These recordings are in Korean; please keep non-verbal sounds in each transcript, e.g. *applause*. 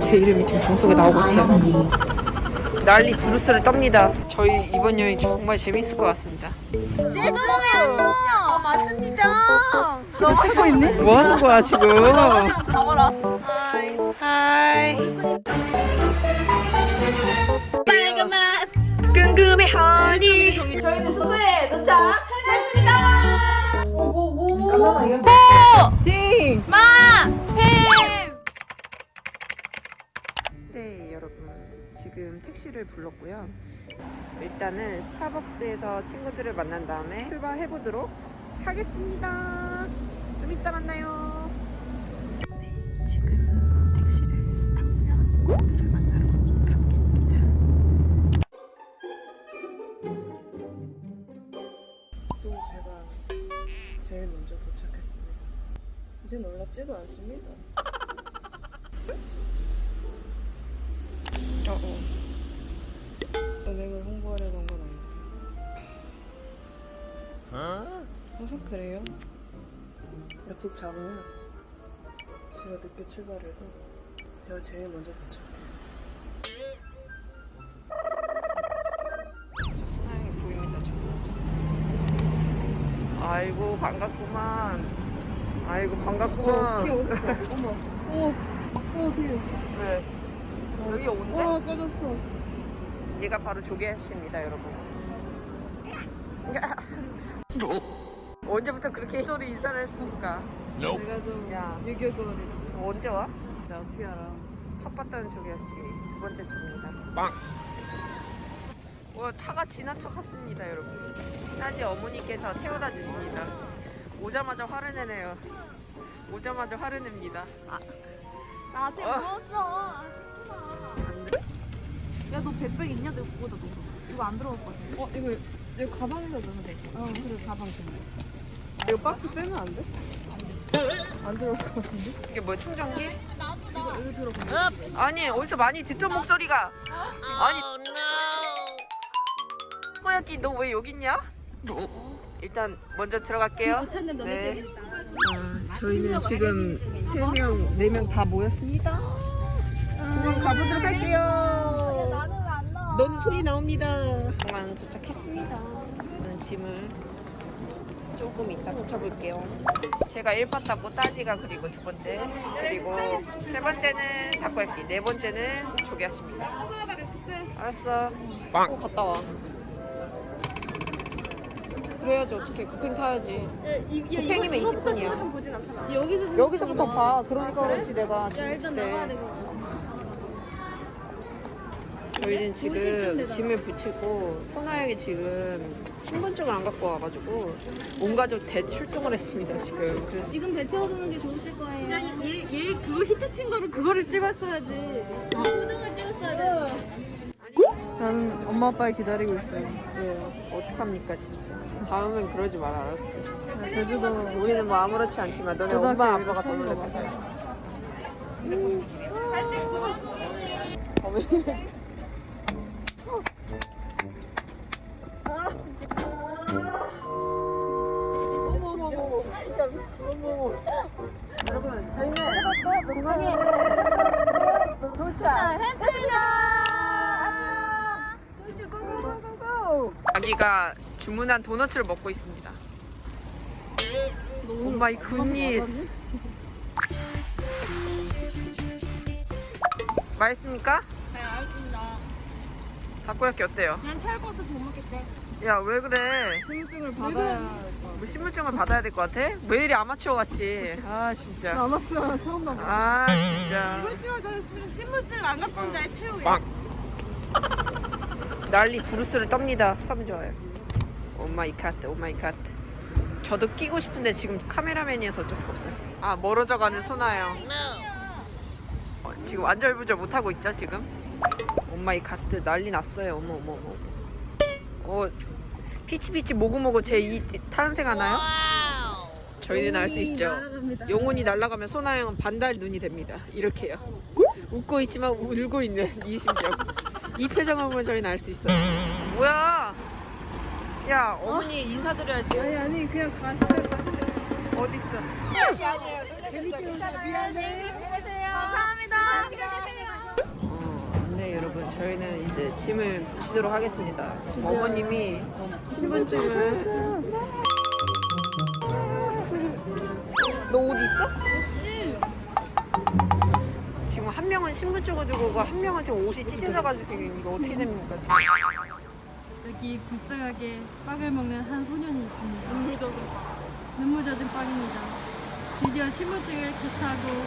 제 이름이 지금 방송에 나오고 있어요. 난리 부르스를 떱니다. 저희 이번 여행 정말 재밌을 것 같습니다. 제주도에 어, 맞습니다. 너 찍고 있니? 뭐 하는 거야 지금? 잡아라. 하이. 빨간맛. 끈금의 허니. 저희는 숙소에 도착했습니다. 띵. 마. 햄. 네 여러분 지금 택시를 불렀고요. 일단은 스타벅스에서 친구들을 만난 다음에 출발해 보도록 하겠습니다. 좀 이따 만나요. 네 지금 택시를 타고요. 제일 먼저 도착했습니다. 이제 놀랍지도 않습니다. 어, 어. 은행을 홍보하려던 건 아닌데. 항상 그래요? 약속 잡으면 제가 늦게 출발해도 제가 제일 먼저 도착 아이고 반갑구만. 아이고 반갑구만. 어머, 어, 어, 어떻게? 왜? 여기 온대? 와, 꺼졌어. 얘가 바로 조개씨입니다 여러분. 언제부터 그렇게 소리 인사를 했습니까? 제가 좀 야. 유교거리라. 언제 와? 나 어떻게 알아? 첫 봤다는 조개씨 두 번째 차입니다. 빵. 와 차가 지나쳐 갔습니다 여러분. 따지 어머니께서 태워다 주십니다. 오자마자 화를 내네요. 오자마자 화를 냅니다. 나 아직 어. 먹었어. 야, 너 백백 있냐? 너 그거다, 너. 이거 안 들어갔거든. 어, 이거 이거 가방에다 넣으면 돼. 어, 그래, 가방 좀. 이거 박스 빼면 안 돼? 안 들어올 것 같은데? 이게 뭐야 충전기? 이거 여기 들어가. 아니 어디서 많이 듣던 목소리가. 아니. 꼬야끼 너 왜 여기 있냐? 일단 먼저 들어갈게요. 네. 아, 저희는 지금 3명, 4명 다 모였습니다. 그럼 가보도록 할게요. 너는 소리 나옵니다. 공항 도착했습니다. 저는 짐을 조금 이따 붙여볼게요. 제가 1파 탔고 따지가 그리고 두 번째 그리고 세 번째는 닭갈비 네 번째는 조개하십니다. 알았어. 빵. 갔다 와. 그래야지 어떻게 급행 타야지. 급행이면 20분이야. 여기서 여기서부터 봐. 그러니까 그렇지 내가 짐 때. 저희는 지금 짐을 붙이고 소나영이 지금 신분증을 안 갖고 와가지고 온 가족 대출동을 했습니다 지금. 그래서 지금 배 채워두는 게 좋으실 거예요. 얘, 얘 그거 히트 친 거를 그거를 찍었어야지. 표정을 찍었어야 돼. 나는 엄마 아빠를 기다리고 있어요. 왜요? 어떡합니까 진짜. 다음엔 그러지 말 알았지. 나 제주도 우리는 뭐 아무렇지 않지만 너네 엄마 고등학교 아빠가 더 처음 놀랄 가봐서. 거야. 어왜 이래? 여러분 저희는 공항에 도착 했습니다. 아기가 주문한 도너츠를 먹고 있습니다. Oh my goodness. 맛있습니까? 네, 알겠습니다. 닭고야끼 어때요? 그냥 체할 것 같아서 못 먹겠대. 야 왜 그래? 신분증을 받아야 뭐 신분증을 받아야 될 것 같아? 왜 이리 아마추어 같이? 아 진짜. 아마추어 처음 나봐. 아 진짜. 이걸 찍어줘. 신분증 안 갖고 온 자의 최후야. 빵. 난리 부르스를 떱니다. 참 좋아요. Oh my god, oh my god. 저도 끼고 싶은데 지금 카메라맨이어서 어쩔 수가 없어요. 아 멀어져가는 소나요. 어, 지금 안절부절 못하고 있죠 지금? Oh my god, 난리 났어요. 어머 어머 어머. 어, 피치피치 모구모구 제2 탄생 하나요? 저희는 알 수 있죠. 영혼이 날아가면 소나영은 반달 눈이 됩니다. 이렇게요. 웃고 있지만 울고 있는 이 심정. 이 표정을 보면 저희는 알 수 있어요. 뭐야? 야, 어머니 인사드려야지. 아니 아니 그냥 가서 어딨어? 어, 네 여러분. 저희는 이제 짐을 붙이도록 하겠습니다. 지금 어머님이 신분증을 너옷 있어? 지금 한 명은 신분증을 들고 오고 한 명은 지금 옷이 찢어져가지고 이거 어떻게 됩니까 지금? 여기 불쌍하게 빵을 먹는 한 소년이 있습니다. 눈물 젖은 빵. 눈물 젖은 빵입니다. 드디어 신분증을 개타고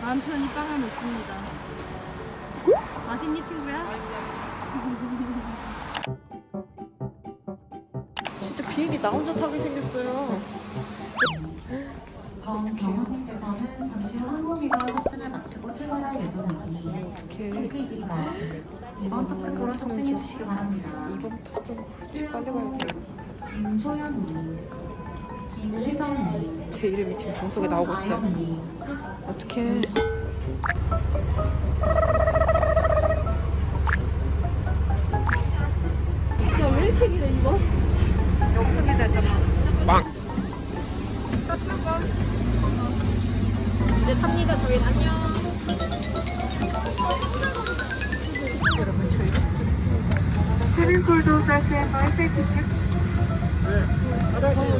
마음 편히 빵을 먹습니다. 맛있니 친구야? 진짜 비행기 나 혼자 타게 생겼어요. 정원님께서는 잠시 후 항공기가 탑승을 마치고 출발할 예정이니. 승객이만 이번 탑승으로 탑승해 주시기 바랍니다. 이번 타서 집 빨리 가야겠다. 김소연님, 김혜정님, 제 이름이 지금 방송에 나오고 있어요. 어떡해.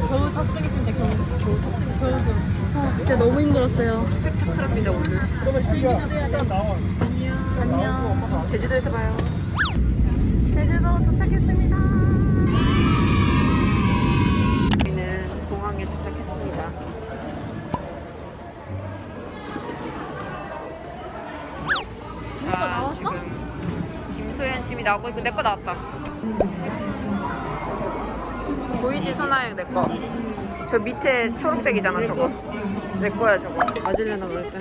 겨우 탑승했습니다. 겨우. 겨우 탑승했어요. 아, 진짜 너무 힘들었어요. 스펙타클합니다 오늘. 안녕. 제주도에서 봐요. 제주도 도착했습니다. 나오고 있고 내 거 나왔다. 보이지 소나영 내 거. 저 밑에 초록색이잖아 저거. 내 거야 저거. 맞으려나 그럴 때.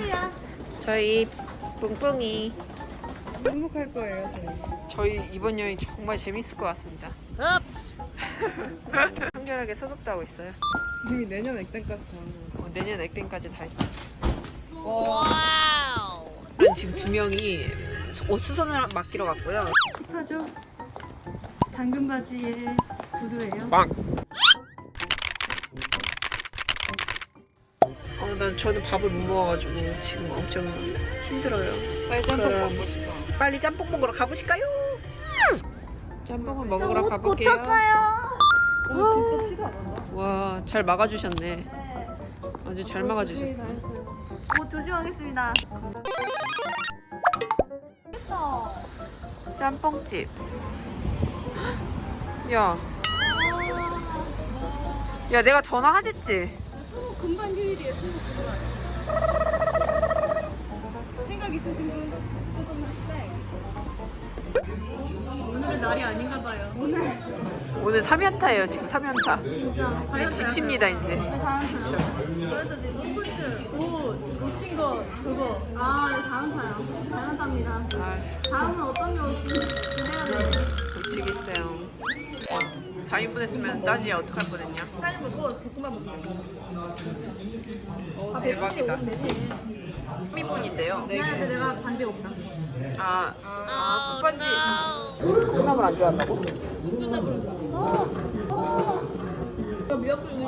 저희 뿡뿡이. 행복할 거예요, 저희. 저희 이번 여행 정말 재밌을 것 같습니다. *laughs* 청결하게 소독도 하고 있어요. 이미 내년 액땜까지 다 하는 거 어, 내년 액땜까지 다 했다. 와우. 지금 두 명이 옷 수선을 맡기러 갔고요. 힙하죠? 당근 바지에 구두예요. 빵. 어, 난 저는 밥을 못 먹어가지고 지금 엄청 힘들어요. 빨리 짬뽕 먹고 싶어. 빨리 짬뽕 먹으러 가보실까요? 짬뽕을 먹으러 가볼게요. 오, 진짜 티도 안 난다. 와, 잘 막아주셨네. 아주 잘 막아주셨어. 옷 조심하겠습니다. 짬뽕집. 야. 야, 내가 전화하랬지? 금반 휴일이에요. 스무 금반. 생각 있으신 분? 오늘은 날이 아닌가 봐요. 오늘 오늘 3연타예요, 지금 3연타. 진짜 이제 지칩니다, 이제. 진짜. 그래도 이제 신분증, 옷, 놓친 거, 저거. 아, 네, 4연타요. 4연타입니다. 아, 다음은 어떤 게 올지 기대가. 미치겠어요. 4인분 했으면 따지에 어떡할 뻔했냐? 사진 먹고 볶음밥 먹고. 어, 대박이다. 되지. 3인분인데요. 미안한데 내가 반지가 없다. 아, 아, 국반지. 콩나물 안 좋아한다고? 이거 미역국이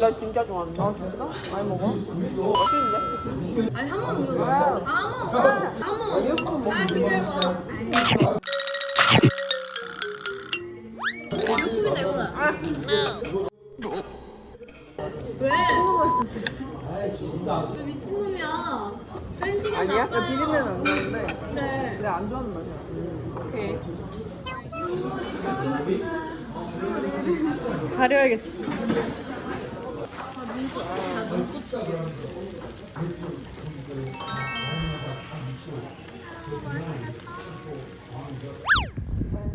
나 진짜 좋아한다. 아, 진짜? 많이 먹어? 맛있는데? 아니 한 번 먹어. 아, 한 번. 한 번. 미역국 아, 기다려 가려야겠어.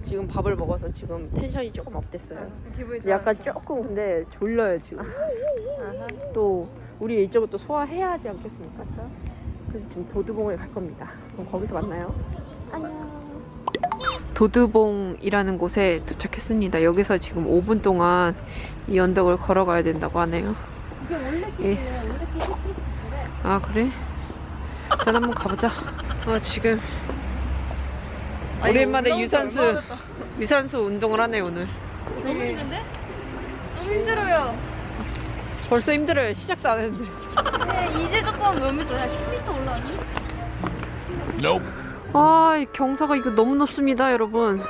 지금 밥을 먹어서 지금 텐션이 조금 업됐어요. 약간 조금 근데 졸려요 지금. 또 우리 일정을 또 소화해야 하지 않겠습니까? 그래서 지금 도두봉을 갈 겁니다. 그럼 거기서 만나요. 안녕. 도두봉이라는 곳에 도착했습니다. 여기서 지금 5분 동안 이 언덕을 걸어가야 된다고 하네요. 이게 원래 예. 길이래. 원래 길이 아 그래? 일단 한번 가보자. 아 지금 오랜만에 유산소 유산소 운동을 하네 오늘. 너무 힘든데? 너무 힘들어요. 벌써 힘들어요. 시작도 안 했는데. 네, 이제 조금 몇미 도야 10m 올라왔니? 아, 이 경사가 이거 너무 높습니다, 여러분.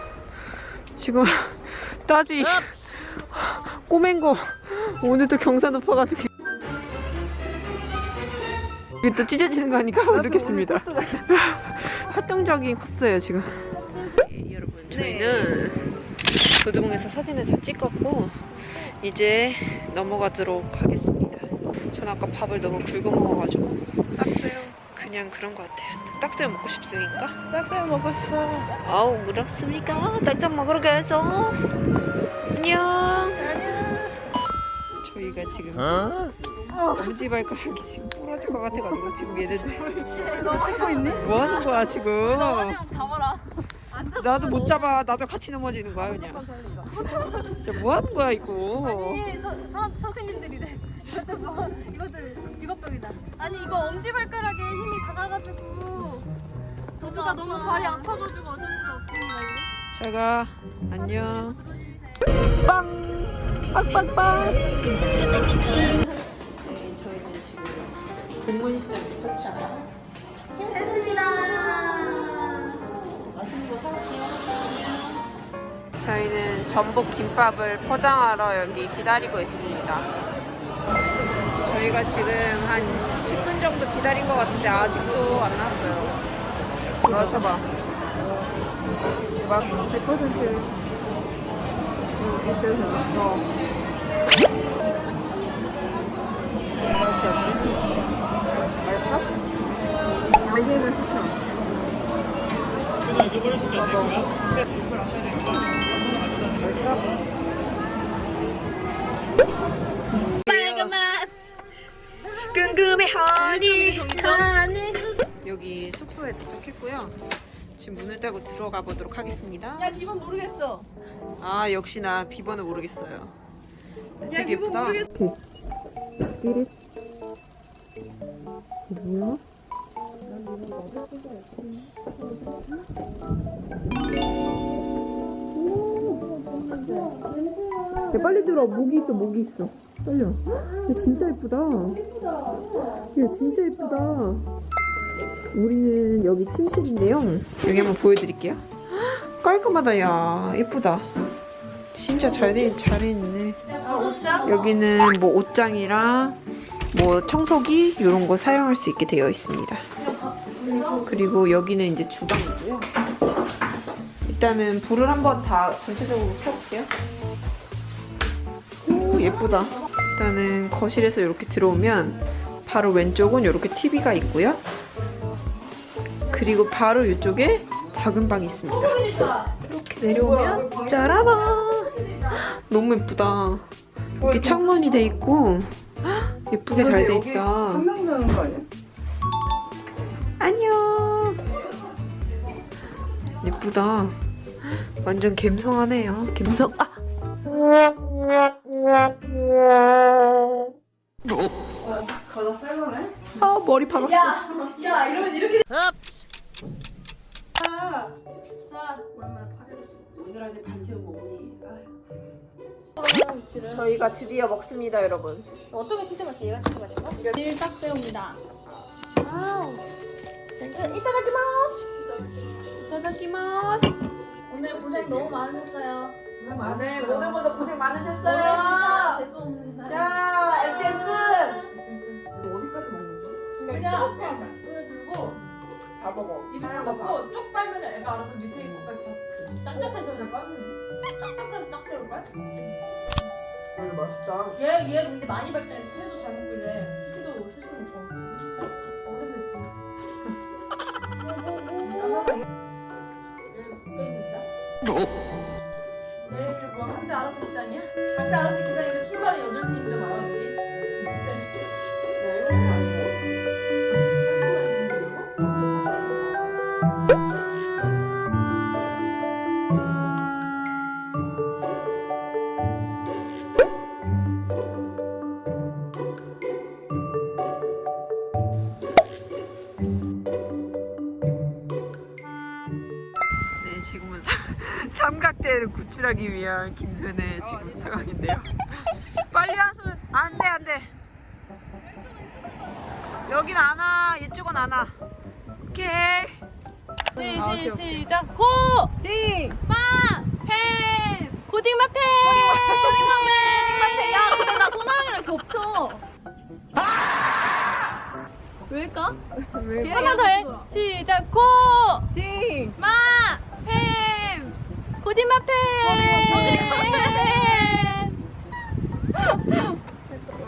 지금 *laughs* 따지 꼬맨 거 오늘도 경사 높아가지고 이게 또 찢어지는 거 아니까 모르겠습니다. *laughs* 활동적인 코스예요 지금. 예, 여러분 저희는 도드봉에서 사진을 다 찍었고 이제 넘어가도록 하겠습니다. 전 아까 밥을 너무 굵어 먹어가지고 딱새우 그냥 그런 것 같아요. 딱새우 먹고 싶습니까? 딱새우 먹고 싶어. 아우 그렇습니까? 딱딱 먹으러 가서 안녕. 저희가 지금 엄지발가락이 지금 부러질 것 같아가지고 지금 얘네들 *laughs* 너 찍고 있니? 뭐 하는 거야 지금? 잡아라. 나도 못 잡아. 나도 같이 넘어지는 거야 그냥. 진짜 뭐 하는 거야 이거? 아니 서, 서, 선생님들이래. 이것도 뭐 이것도 직업병이다. 아니 이거 엄지발가락에 힘이 닿아가지고 보드가 너무 발이 아파가지고 어쩔 수가 없습니다. 이거. 잘가 안녕. 빵 빵빵빵. 네 저희는 지금 동문시장에 포차. 저희는 전복 김밥을 포장하러 여기 기다리고 있습니다. 저희가 지금 한 10분 정도 기다린 것 같은데 아직도 안 나왔어요. 마셔봐. 막 100% 이때는 어. 맛이 어때? 맛있어? 알게가 싶어. 맛있 궁금해 하니 여기 숙소에 도착했고요 지금 문을 닫고 들어가 보도록 하겠습니다 야 이건 모르겠어. 아 역시나 비번을 모르겠어요 되게 예쁘다 삐릿 뭐야? 야, 빨리 들어. 모기 있어, 모기 있어. 떨려. 야, 진짜 예쁘다. 야, 진짜 예쁘다. 우리는 여기 침실인데요. 여기 한번 보여드릴게요. 깔끔하다, 야. 예쁘다. 진짜 잘 돼, 잘 있네. 여기는 뭐 옷장이랑 뭐 청소기 이런 거 사용할 수 있게 되어 있습니다. 그리고 여기는 이제 주방이고요. 일단은 불을 한번 다 전체적으로 켜볼게요. 오 예쁘다. 일단은 거실에서 이렇게 들어오면 바로 왼쪽은 이렇게 TV가 있고요. 그리고 바로 이쪽에 작은 방이 있습니다. 이렇게 내려오면 짜라란 너무 예쁘다. 이렇게 창문이 돼 있고 예쁘게 잘 돼 있다. 한명 자는 거 아니야? 안녕. 예쁘다. 완전 갬성하네요. 갬성. 아. 저희가 드디어 먹습니다, 여러분. 어떤 게 치즈 맛이 얘가 치즈 맛인가? 일 딱새우입니다. 이타다키마스. 오늘 고생 너무 많으셨어요. 네, 모두 모두 고생 오늘 많으셨어요. 진짜 재수 없는 날. 자, 끝. 어디까지 먹는 거야? 그냥 손을 들고 다 먹어. 입에 딱 넣고 쭉 빨면 애가 알아서 밑에 입구까지 다 짝짝해서 잘 빠지네. 짝짝해서 짝새 이거 맛있다. 얘, 얘 근데 많이 발전해서 팬도 잘 먹고 이제 스시도 스시는 저 어른됐지. 내일 있는다. 내일 뭐 한자 알아서 기상이야? 각자 알아서 삼각대를 구출하기 위한 김순의 지금 상황인데요. *laughs* 빨리 하소연 안돼 안돼 여긴 안와 이쪽은 안와 오케이 시, 시, 시작 고! 띵 마! 펜! 고딩마펜! 고딩마펜! 야 근데 나 소나영이랑 겹쳐 왜일까? 하나 더 해. 시작 고! 띵 마! 펜! 고딩마펜!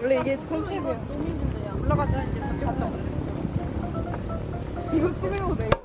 원래 이게 컨셉이야 올라가자 이제 이거 찍으려고 내